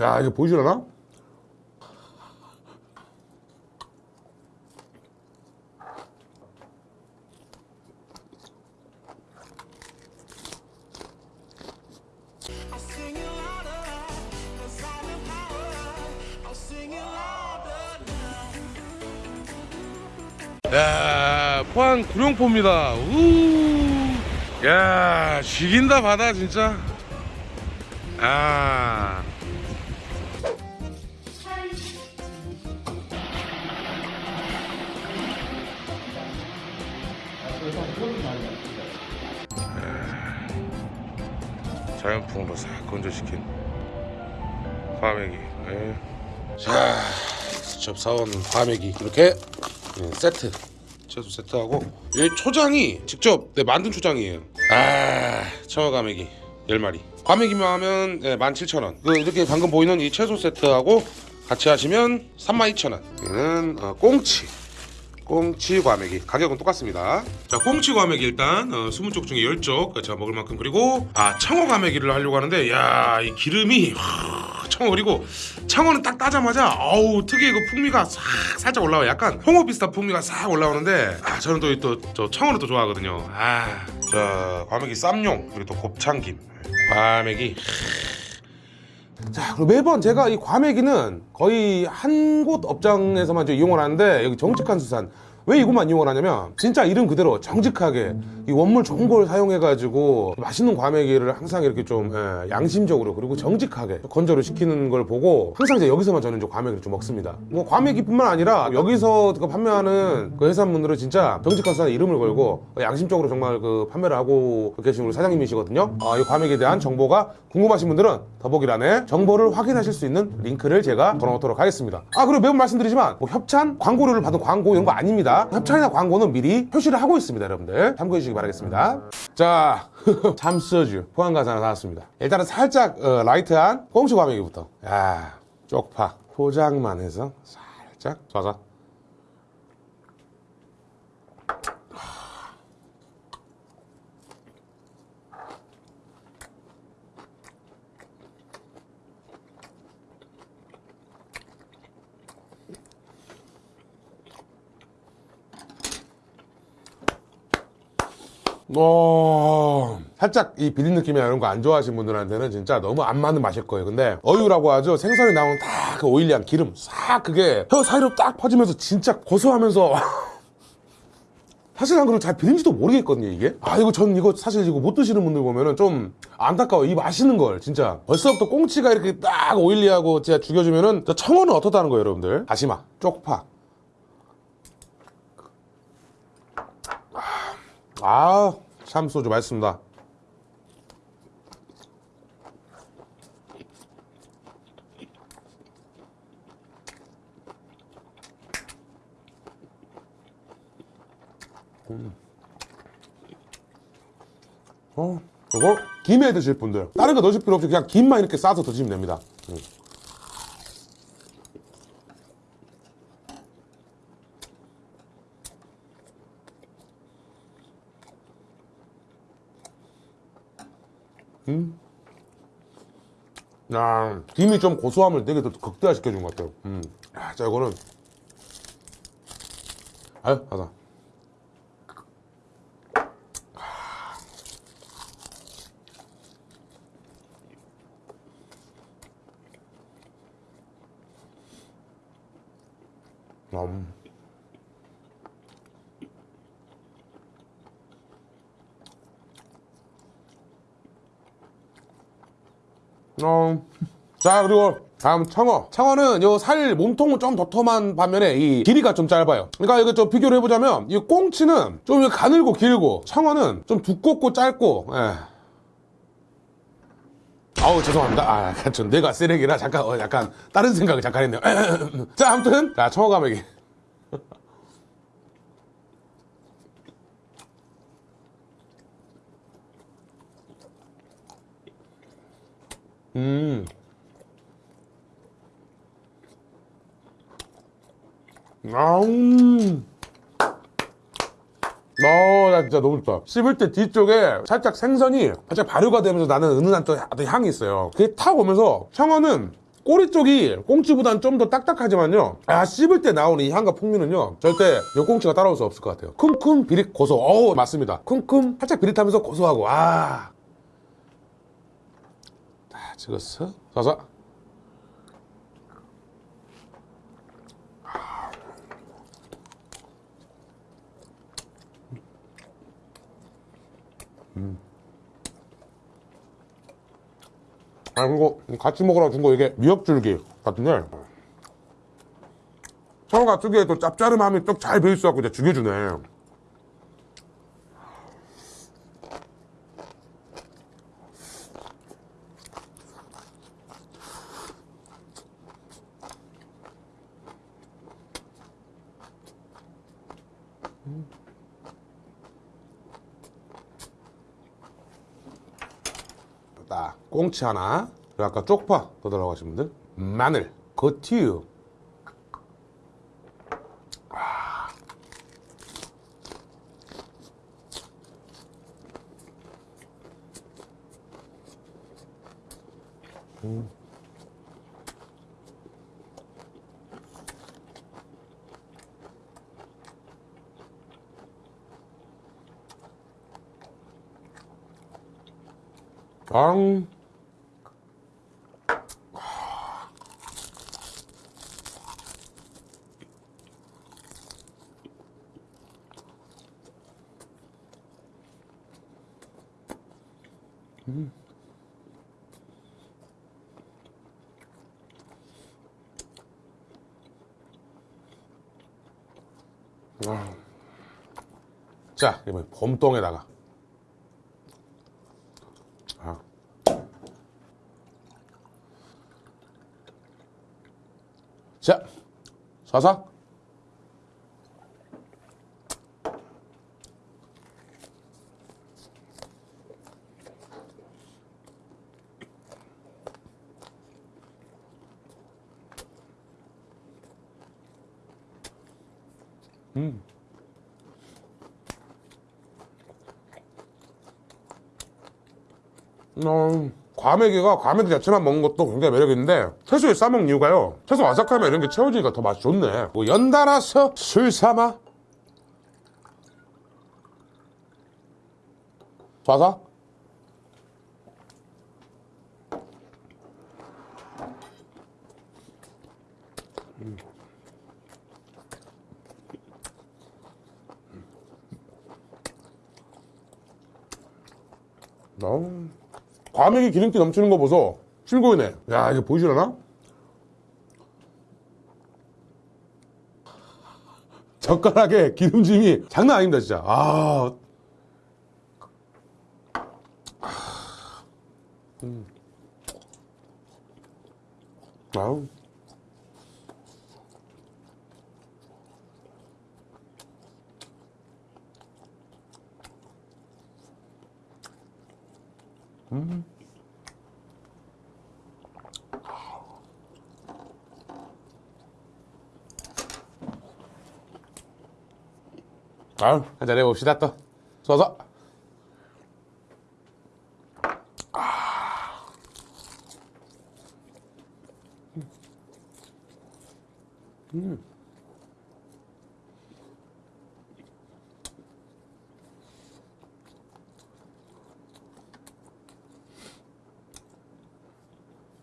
야 이게 보이시려나? 야 포항 구룡포입니다 우. 야 죽인다 바다 진짜 아 자연풍으로 싹 건조시킨 과메기 예. 자 직접 사온 과메기 이렇게 네, 세트. 채소 세트하고 여기 초장이 직접 네, 만든 초장이에요. 아 청어 과메기 10마리. 과메기만 하면 네, 17,000원. 그 이렇게 방금 보이는 이 채소 세트하고 같이 하시면 32,000원. 얘는 어, 꽁치 꽁치 과메기. 가격은 똑같습니다. 자 꽁치 과메기 일단 어, 20쪽 중에 10쪽 제가 먹을 만큼 그리고 아 청어 과메기를 하려고 하는데 야 이 기름이 하, 청어 그리고 청어는 딱 따자마자 어우 특유의 그 풍미가 싹 살짝 올라와 요. 약간 홍어 비슷한 풍미가 싹 올라오는데 아 저는 또또 청어를 또 좋아하거든요. 아자 과메기 쌈용 그리고 또 곱창김. 과메기 자, 그리고 매번 제가 이 과메기는 거의 한 곳 업장에서만 좀 이용을 하는데 여기 정직한 수산. 왜 이것만 이용을 하냐면 진짜 이름 그대로 정직하게 이 원물 좋은 걸 사용해가지고 맛있는 과메기를 항상 이렇게 좀 예, 양심적으로 그리고 정직하게 건조를 시키는 걸 보고 항상 이제 여기서만 저는 좀 과메기를 좀 먹습니다. 뭐 과메기뿐만 아니라 여기서 그 판매하는 그 회사분들은 진짜 정직한 수산 이름을 걸고 양심적으로 정말 그 판매를 하고 계신 우리 사장님이시거든요. 아, 이 과메기에 대한 정보가 궁금하신 분들은 더보기란에 정보를 확인하실 수 있는 링크를 제가 걸어놓도록 하겠습니다. 아 그리고 매번 말씀드리지만 뭐 협찬, 광고료를 받은 광고 이런 거 아닙니다. 협찬이나 광고는 미리 표시를 하고 있습니다, 여러분들. 참고해 주시기 바 라겠습니다. 자, 참소주 포항 가서 하나 사왔습니다. 일단은 살짝 어, 라이트한 꽁치 과메기부터. 야, 쪽파 포장만 해서 살짝 쏴서. 어... 살짝 이 비린 느낌이나 이런 거 안 좋아하시는 분들한테는 진짜 너무 안 맞는 맛일 거예요. 근데 어유라고 하죠. 생선이 나오는 딱그 오일리한 기름. 싹 그게 혀 사이로 딱 퍼지면서 진짜 고소하면서. 사실 난 그걸 잘 비린지도 모르겠거든요 이게. 아 이거 전 이거 사실 이거 못 드시는 분들 보면은 좀 안타까워. 이 맛있는 걸 진짜. 벌써부터 꽁치가 이렇게 딱 오일리하고 진짜 죽여주면은 저 청어는 어떻다는 거예요 여러분들? 다시마. 쪽파 아 참소주 맛있습니다. 어, 이거 김에 드실 분들. 다른 거 넣으실 필요 없이 그냥 김만 이렇게 싸서 드시면 됩니다. 음. 음. 야, 김이 좀 고소함을 되게 더 극대화시켜 준 것 같아요. 음. 야, 자, 이거는. 아유, 하다. 음. 어. 자 그리고 다음 청어. 청어는 요 살 몸통은 좀 도톰한 반면에 이 길이가 좀 짧아요. 그러니까 이거 좀 비교를 해보자면 이 꽁치는 좀 가늘고 길고 청어는 좀 두껍고 짧고 예. 아우 죄송합니다. 아 약간 좀 내가 쓰레기라 잠깐 어, 약간 다른 생각을 잠깐 했네요. 자 아무튼 자 청어 가메기 음. 아음. 어, 나 진짜 너무 좋다. 씹을 때 뒤쪽에 살짝 생선이 살짝 발효가 되면서 나는 은은한 또 향이 있어요. 그게 탁 오면서 청어는 꼬리 쪽이 꽁치보다는 좀더 딱딱하지만요. 아 씹을 때 나오는 이 향과 풍미는요. 절대 요 꽁치가 따라올 수 없을 것 같아요. 쿰쿰 비릿 고소. 어우 맞습니다. 쿰쿰 살짝 비릿하면서 고소하고 아. 자 찍었어. 자자. 아 그리고 같이 먹으라고 준 거 이게 미역줄기 같은데 서가 특유의 또 짭짤함이 또잘 배있어갖고 이제 죽여주네 딱 꽁치 하나 그리고 아까 쪽파 더 들어가신 분들 마늘 거티유 앙 아. 자, 이번에 봄동에다가 아. 자, 사사. 음, 과메기가 과메기 자체만 먹는 것도 굉장히 매력있는데 채소에 싸먹는 이유가요 채소 아삭하면 이런 게 채워지니까 더 맛이 좋네 뭐 연달아서 술 삼아 좌사 음. 과메기 기름기 넘치는 거 보소. 실고이네. 야 이거 보이시려나? 젓가락에 기름짐이 장난 아닙니다 진짜. 아. 음. 아우 아유, 한잔 해봅시다, 또. 서서. 음.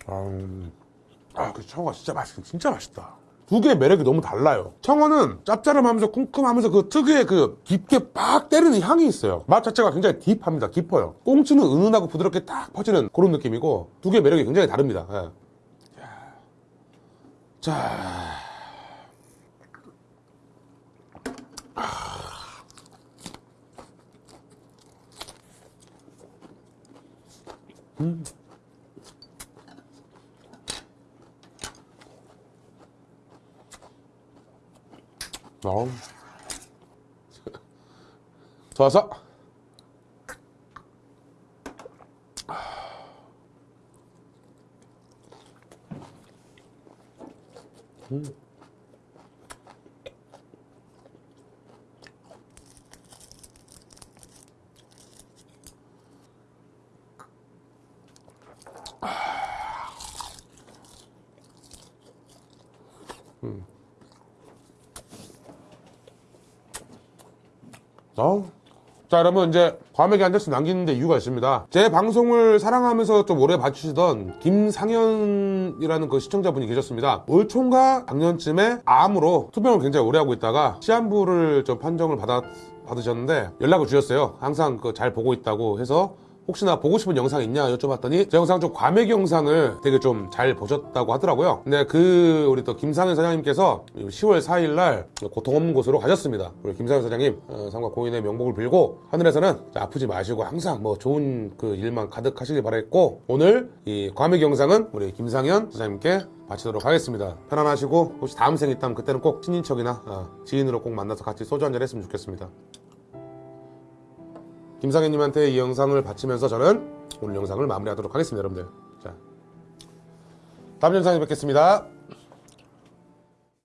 아, 그 청어가 진짜 맛있어. 진짜 맛있다. 두 개의 매력이 너무 달라요. 청어는 짭짤함하면서 쿰쿰하면서 그 특유의 그 깊게 빡 때리는 향이 있어요. 맛 자체가 굉장히 딥합니다. 깊어요. 꽁치는 은은하고 부드럽게 딱 퍼지는 그런 느낌이고 두 개의 매력이 굉장히 다릅니다. 예. 자. 어우. 좋아서 음. 음. 어? 자 여러분 이제 과메기 한 잔씩 남기는데 이유가 있습니다. 제 방송을 사랑하면서 좀 오래 봐주시던 김상현이라는 그 시청자분이 계셨습니다. 올 총과 작년쯤에 암으로 투병을 굉장히 오래 하고 있다가 시한부를 좀 판정을 받았, 받으셨는데 연락을 주셨어요. 항상 그 잘 보고 있다고 해서 혹시나 보고 싶은 영상 있냐 여쭤봤더니 제 영상 좀 과메기 영상을 되게 좀 잘 보셨다고 하더라고요. 근데 그 우리 또 김상현 사장님께서 10월 4일 날 고통 없는 곳으로 가셨습니다. 우리 김상현 사장님 어, 삼가 고인의 명복을 빌고 하늘에서는 아프지 마시고 항상 뭐 좋은 그 일만 가득하시길 바랬고 오늘 이 과메기 영상은 우리 김상현 사장님께 바치도록 하겠습니다. 편안하시고 혹시 다음 생 있다면 그때는 꼭 친인척이나 어, 지인으로 꼭 만나서 같이 소주 한잔 했으면 좋겠습니다. 김상현님한테 이 영상을 바치면서 저는 오늘 영상을 마무리하도록 하겠습니다, 여러분들. 자, 다음 영상에 뵙겠습니다.